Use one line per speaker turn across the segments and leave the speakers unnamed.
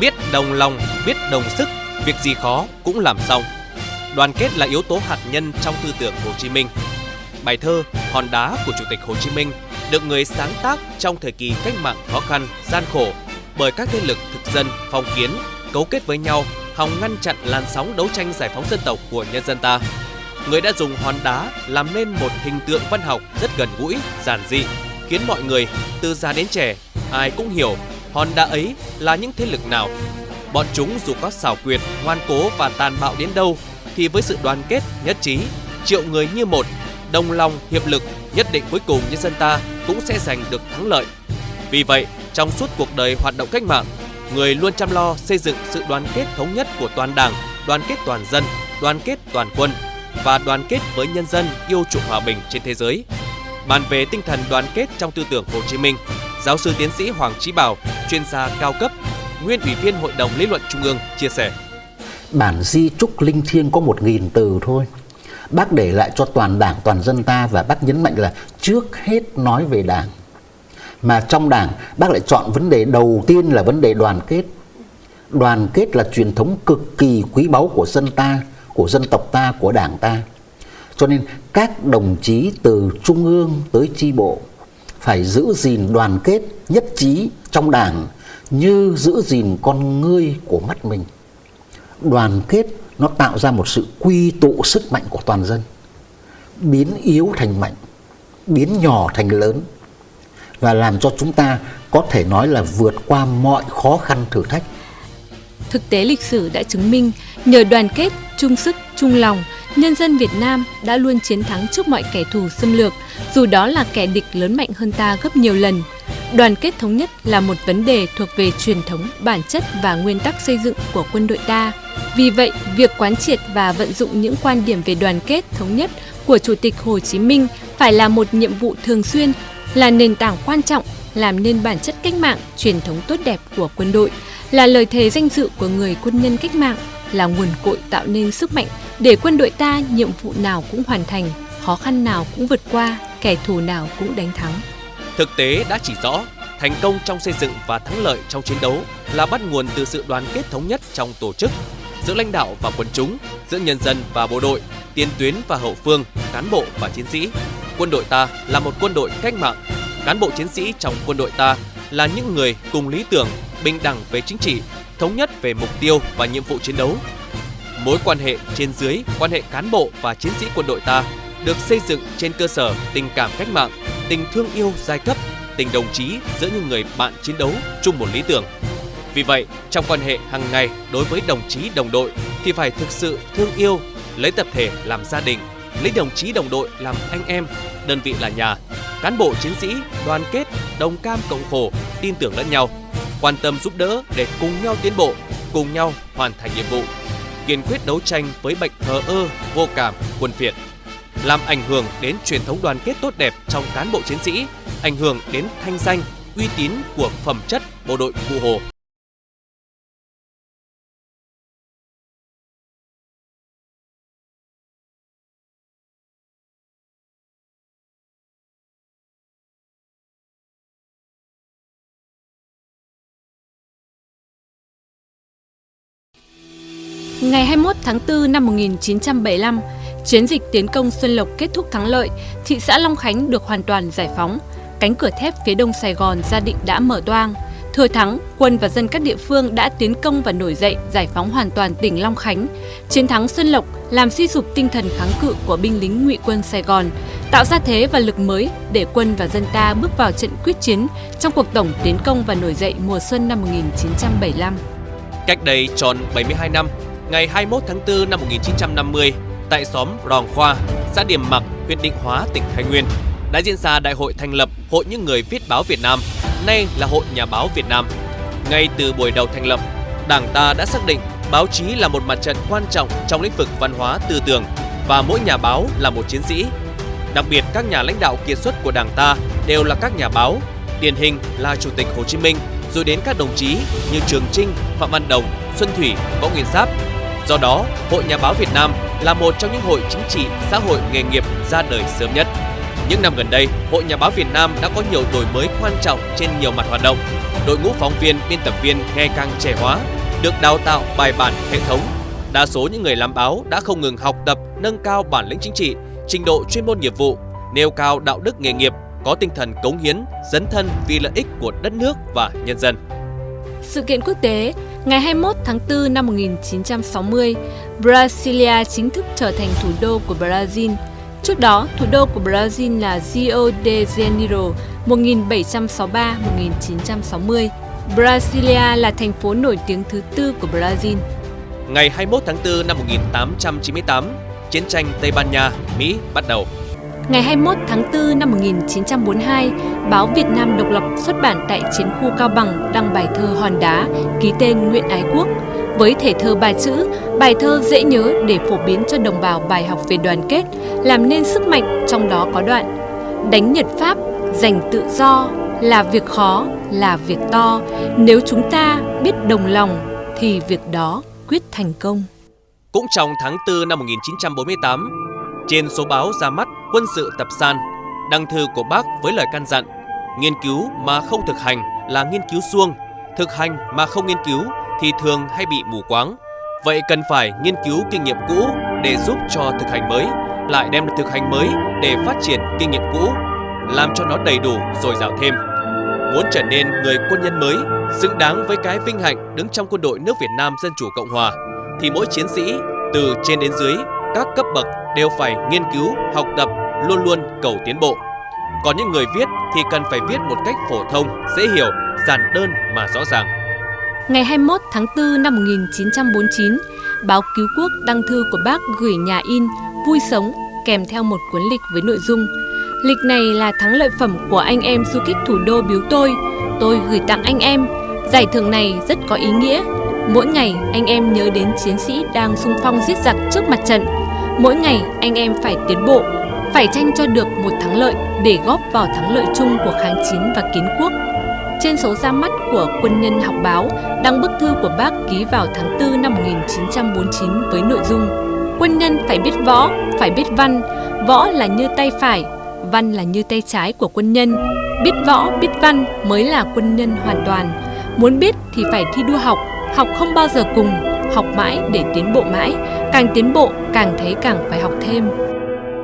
biết đồng lòng, biết đồng sức, việc gì khó cũng làm xong. Đoàn kết là yếu tố hạt nhân trong tư tưởng Hồ Chí Minh. Bài thơ Hòn đá của Chủ tịch Hồ Chí Minh được người sáng tác trong thời kỳ cách mạng khó khăn, gian khổ bởi các thế lực thực dân, phong kiến cấu kết với nhau hòng ngăn chặn làn sóng đấu tranh giải phóng dân tộc của nhân dân ta. Người đã dùng hòn đá làm nên một hình tượng văn học rất gần gũi, giản dị, khiến mọi người từ già đến trẻ ai cũng hiểu hòn đá ấy là những thế lực nào. Bọn chúng dù có xảo quyệt, ngoan cố và tàn bạo đến đâu thì với sự đoàn kết, nhất trí, triệu người như một, đồng lòng, hiệp lực, nhất định cuối cùng nhân dân ta cũng sẽ giành được thắng lợi. Vì vậy, trong suốt cuộc đời hoạt động cách mạng, người luôn chăm lo xây dựng sự đoàn kết thống nhất của toàn đảng, đoàn kết toàn dân, đoàn kết toàn quân và đoàn kết với nhân dân yêu chuộng hòa bình trên thế giới. Bàn về tinh thần đoàn kết trong tư tưởng Hồ Chí Minh, giáo sư tiến sĩ Hoàng Chí Bảo, chuyên gia cao cấp, nguyên ủy viên Hội đồng lý luận Trung ương chia sẻ.
Bản di trúc linh thiêng có một nghìn từ thôi. Bác để lại cho toàn đảng, toàn dân ta và bác nhấn mạnh là trước hết nói về đảng. Mà trong đảng bác lại chọn vấn đề đầu tiên là vấn đề đoàn kết. Đoàn kết là truyền thống cực kỳ quý báu của dân ta, của dân tộc ta, của đảng ta. Cho nên các đồng chí từ trung ương tới chi bộ phải giữ gìn đoàn kết nhất trí trong đảng như giữ gìn con ngươi của mắt mình. Đoàn kết nó tạo ra một sự quy tụ sức mạnh của toàn dân, biến yếu thành mạnh, biến nhỏ thành lớn và làm cho chúng ta có thể nói là vượt qua mọi khó khăn thử thách.
Thực tế lịch sử đã chứng minh nhờ đoàn kết, chung sức, chung lòng nhân dân Việt Nam đã luôn chiến thắng trước mọi kẻ thù xâm lược, dù đó là kẻ địch lớn mạnh hơn ta gấp nhiều lần. Đoàn kết thống nhất là một vấn đề thuộc về truyền thống, bản chất và nguyên tắc xây dựng của quân đội ta. Vì vậy, việc quán triệt và vận dụng những quan điểm về đoàn kết thống nhất của Chủ tịch Hồ Chí Minh phải là một nhiệm vụ thường xuyên, là nền tảng quan trọng làm nên bản chất cách mạng, truyền thống tốt đẹp của quân đội, là lời thề danh dự của người quân nhân cách mạng, là nguồn cội tạo nên sức mạnh để quân đội ta nhiệm vụ nào cũng hoàn thành, khó khăn nào cũng vượt qua, kẻ thù nào cũng đánh thắng.
Thực tế đã chỉ rõ, thành công trong xây dựng và thắng lợi trong chiến đấu là bắt nguồn từ sự đoàn kết thống nhất trong tổ chức, giữa lãnh đạo và quân chúng, giữa nhân dân và bộ đội, tiền tuyến và hậu phương, cán bộ và chiến sĩ. Quân đội ta là một quân đội cách mạng. Cán bộ chiến sĩ trong quân đội ta là những người cùng lý tưởng, bình đẳng về chính trị, thống nhất về mục tiêu và nhiệm vụ chiến đấu, Mối quan hệ trên dưới, quan hệ cán bộ và chiến sĩ quân đội ta được xây dựng trên cơ sở tình cảm cách mạng, tình thương yêu giai cấp, tình đồng chí giữa những người bạn chiến đấu chung một lý tưởng. Vì vậy, trong quan hệ hàng ngày đối với đồng chí đồng đội thì phải thực sự thương yêu, lấy tập thể làm gia đình, lấy đồng chí đồng đội làm anh em, đơn vị là nhà, cán bộ chiến sĩ đoàn kết, đồng cam cộng khổ, tin tưởng lẫn nhau, quan tâm giúp đỡ để cùng nhau tiến bộ, cùng nhau hoàn thành nhiệm vụ kiên quyết đấu tranh với bệnh thờ ơ, vô cảm, quân phiệt, làm ảnh hưởng đến truyền thống đoàn kết tốt đẹp trong cán bộ chiến sĩ, ảnh hưởng đến thanh danh, uy tín của phẩm chất bộ đội Cụ Hồ.
Ngày 21 tháng 4 năm 1975, chiến dịch tiến công Xuân Lộc kết thúc thắng lợi, thị xã Long Khánh được hoàn toàn giải phóng. Cánh cửa thép phía đông Sài Gòn gia định đã mở toang. Thừa thắng, quân và dân các địa phương đã tiến công và nổi dậy giải phóng hoàn toàn tỉnh Long Khánh. Chiến thắng Xuân Lộc làm suy sụp tinh thần kháng cự của binh lính ngụy quân Sài Gòn, tạo ra thế và lực mới để quân và dân ta bước vào trận quyết chiến trong cuộc tổng tiến công và nổi dậy mùa xuân năm 1975.
Cách đây tròn 72 năm, ngày 21 tháng 4 năm 1950 tại xóm Ròn Khoa, xã Điểm Mặc, huyện Định Hóa, tỉnh Thái Nguyên đã diễn ra đại hội thành lập Hội những người viết báo Việt Nam, nay là Hội Nhà báo Việt Nam. Ngay từ buổi đầu thành lập, Đảng ta đã xác định báo chí là một mặt trận quan trọng trong lĩnh vực văn hóa tư tưởng và mỗi nhà báo là một chiến sĩ. Đặc biệt các nhà lãnh đạo kiệt xuất của Đảng ta đều là các nhà báo, điển hình là Chủ tịch Hồ Chí Minh, rồi đến các đồng chí như Trường Trinh, Phạm Văn Đồng, Xuân Thủy, Võ Nguyên Giáp Do đó, Hội Nhà báo Việt Nam là một trong những hội chính trị xã hội nghề nghiệp ra đời sớm nhất. Những năm gần đây, Hội Nhà báo Việt Nam đã có nhiều đổi mới quan trọng trên nhiều mặt hoạt động. Đội ngũ phóng viên, biên tập viên ngày càng trẻ hóa, được đào tạo bài bản hệ thống. Đa số những người làm báo đã không ngừng học tập, nâng cao bản lĩnh chính trị, trình độ chuyên môn nghiệp vụ, nêu cao đạo đức nghề nghiệp, có tinh thần cống hiến, dấn thân vì lợi ích của đất nước và nhân dân.
Sự kiện quốc tế, ngày 21 tháng 4 năm 1960, Brasilia chính thức trở thành thủ đô của Brazil. Trước đó, thủ đô của Brazil là Rio de Janeiro 1763-1960. Brasilia là thành phố nổi tiếng thứ tư của Brazil.
Ngày 21 tháng 4 năm 1898, chiến tranh Tây Ban Nha, Mỹ bắt đầu.
Ngày 21 tháng 4 năm 1942, báo Việt Nam Độc lập xuất bản tại chiến khu Cao Bằng đăng bài thơ Hòn Đá ký tên Nguyễn Ái Quốc. Với thể thơ ba chữ, bài thơ dễ nhớ để phổ biến cho đồng bào bài học về đoàn kết, làm nên sức mạnh trong đó có đoạn Đánh Nhật Pháp, giành tự do, là việc khó, là việc to. Nếu chúng ta biết đồng lòng thì việc đó quyết thành công.
Cũng trong tháng 4 năm 1948, trên số báo ra mắt Quân sự tập san, đăng thư của bác với lời căn dặn Nghiên cứu mà không thực hành là nghiên cứu suông, thực hành mà không nghiên cứu thì thường hay bị mù quáng. Vậy cần phải nghiên cứu kinh nghiệm cũ để giúp cho thực hành mới, lại đem thực hành mới để phát triển kinh nghiệm cũ, làm cho nó đầy đủ rồi dào thêm. Muốn trở nên người quân nhân mới, xứng đáng với cái vinh hạnh đứng trong quân đội nước Việt Nam Dân Chủ Cộng Hòa, thì mỗi chiến sĩ, từ trên đến dưới, các cấp bậc đều phải nghiên cứu, học tập, luôn luôn cầu tiến bộ. Còn những người viết thì cần phải viết một cách phổ thông, dễ hiểu, giản đơn mà rõ ràng.
Ngày 21 tháng 4 năm 1949, báo Cứu Quốc đăng thư của bác gửi nhà in Vui Sống kèm theo một cuốn lịch với nội dung Lịch này là thắng lợi phẩm của anh em du kích thủ đô biếu tôi. Tôi gửi tặng anh em. Giải thưởng này rất có ý nghĩa. Mỗi ngày anh em nhớ đến chiến sĩ đang xung phong giết giặc trước mặt trận. Mỗi ngày anh em phải tiến bộ, phải tranh cho được một thắng lợi để góp vào thắng lợi chung của kháng chiến và kiến quốc. Trên số ra mắt của Quân nhân học báo đăng bức thư của bác ký vào tháng 4 năm 1949 với nội dung Quân nhân phải biết võ, phải biết văn, võ là như tay phải, văn là như tay trái của quân nhân. Biết võ, biết văn mới là quân nhân hoàn toàn. Muốn biết thì phải thi đua học, học không bao giờ cùng, học mãi để tiến bộ mãi, càng tiến bộ càng thấy càng phải học thêm.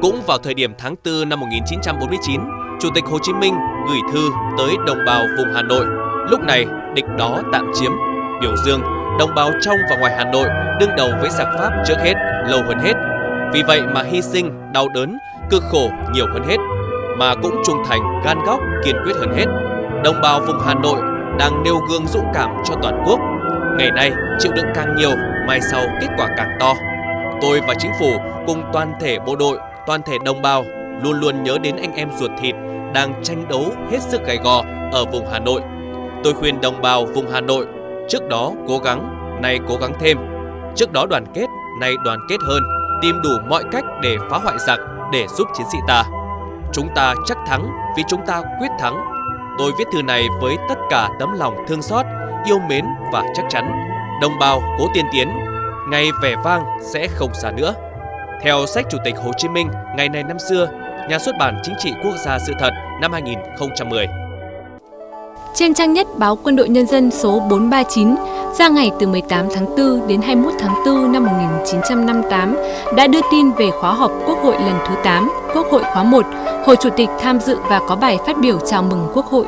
Cũng vào thời điểm tháng 4 năm 1949, Chủ tịch Hồ Chí Minh gửi thư tới đồng bào vùng Hà Nội. Lúc này, địch đó tạm chiếm, biểu dương đồng bào trong và ngoài Hà Nội đương đầu với giặc Pháp trước hết, lâu hơn hết. Vì vậy mà hy sinh, đau đớn, cực khổ nhiều hơn hết, mà cũng trung thành, gan góc, kiên quyết hơn hết. Đồng bào vùng Hà Nội đang nêu gương dũng cảm cho toàn quốc. Ngày nay, chịu đựng càng nhiều, mai sau kết quả càng to. Tôi và chính phủ cùng toàn thể bộ đội, toàn thể đồng bào luôn luôn nhớ đến anh em ruột thịt đang tranh đấu hết sức gay gò ở vùng Hà Nội. Tôi khuyên đồng bào vùng Hà Nội trước đó cố gắng, nay cố gắng thêm. Trước đó đoàn kết, nay đoàn kết hơn, tìm đủ mọi cách để phá hoại giặc, để giúp chiến sĩ ta. Chúng ta chắc thắng vì chúng ta quyết thắng. Tôi viết thư này với tất cả tấm lòng thương xót, yêu mến và chắc chắn. Đồng bào cố tiên tiến, ngày vẻ vang sẽ không xa nữa. Theo sách Chủ tịch Hồ Chí Minh ngày này năm xưa, nhà xuất bản Chính trị Quốc gia sự thật năm 2010.
Trên trang nhất báo Quân đội Nhân dân số 439 ra ngày từ 18 tháng 4 đến 21 tháng 4 năm 1958 đã đưa tin về khóa họp Quốc hội lần thứ 8, Quốc hội khóa 1. Hồ Chủ tịch tham dự và có bài phát biểu chào mừng Quốc hội